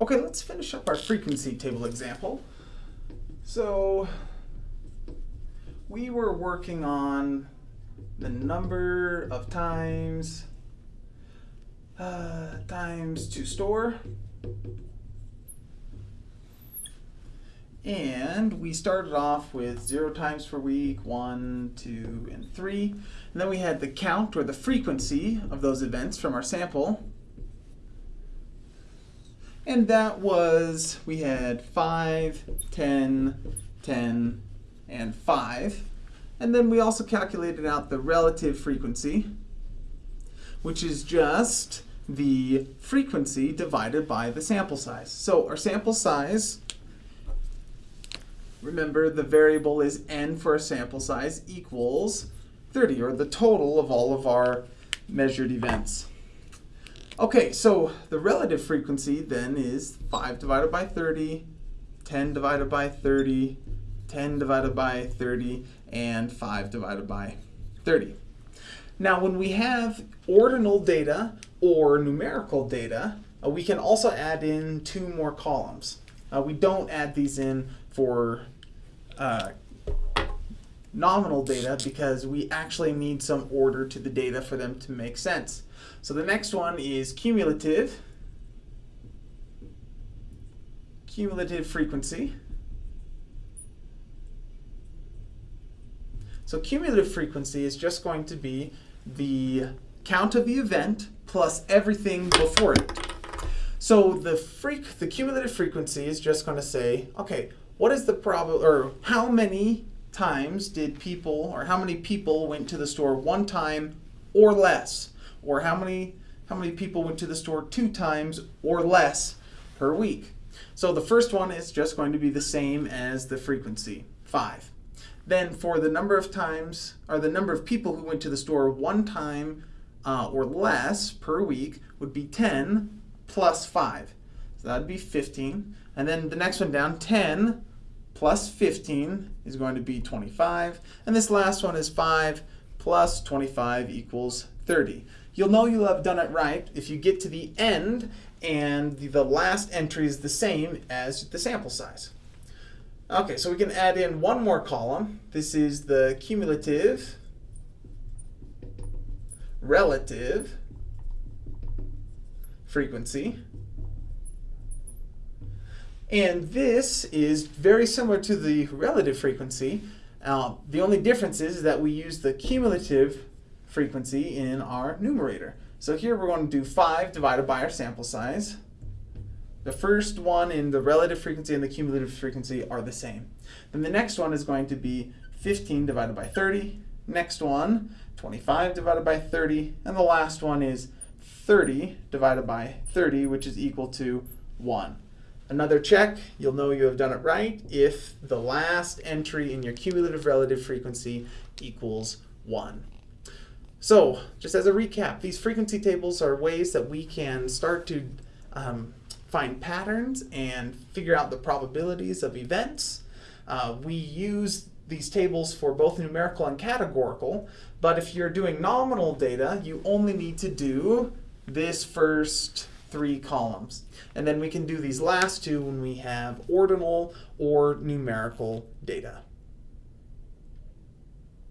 Okay, let's finish up our frequency table example. So we were working on the number of times uh, times to store. And we started off with zero times per week, one, two, and three. And then we had the count or the frequency of those events from our sample. And that was, we had 5, 10, 10, and 5. And then we also calculated out the relative frequency, which is just the frequency divided by the sample size. So our sample size, remember the variable is n for our sample size equals 30, or the total of all of our measured events. Okay, so the relative frequency then is 5 divided by 30, 10 divided by 30, 10 divided by 30, and 5 divided by 30. Now when we have ordinal data or numerical data, uh, we can also add in two more columns. Uh, we don't add these in for uh, nominal data because we actually need some order to the data for them to make sense. So the next one is cumulative, cumulative frequency. So cumulative frequency is just going to be the count of the event plus everything before it. So the freak, the cumulative frequency is just going to say, okay, what is the probable, or how many times did people, or how many people went to the store one time or less? or how many how many people went to the store two times or less per week. So the first one is just going to be the same as the frequency, 5. Then for the number of times, or the number of people who went to the store one time uh, or less per week would be 10 plus 5. So that would be 15. And then the next one down, 10 plus 15 is going to be 25. And this last one is 5 plus 25 equals 30. You'll know you'll have done it right if you get to the end and the last entry is the same as the sample size. Okay, so we can add in one more column. This is the cumulative relative frequency. And this is very similar to the relative frequency. Uh, the only difference is that we use the cumulative frequency in our numerator. So here we're going to do 5 divided by our sample size. The first one in the relative frequency and the cumulative frequency are the same. Then the next one is going to be 15 divided by 30. Next one, 25 divided by 30. And the last one is 30 divided by 30, which is equal to 1. Another check, you'll know you have done it right if the last entry in your cumulative relative frequency equals 1. So, just as a recap, these frequency tables are ways that we can start to um, find patterns and figure out the probabilities of events. Uh, we use these tables for both numerical and categorical, but if you're doing nominal data, you only need to do this first three columns. And then we can do these last two when we have ordinal or numerical data.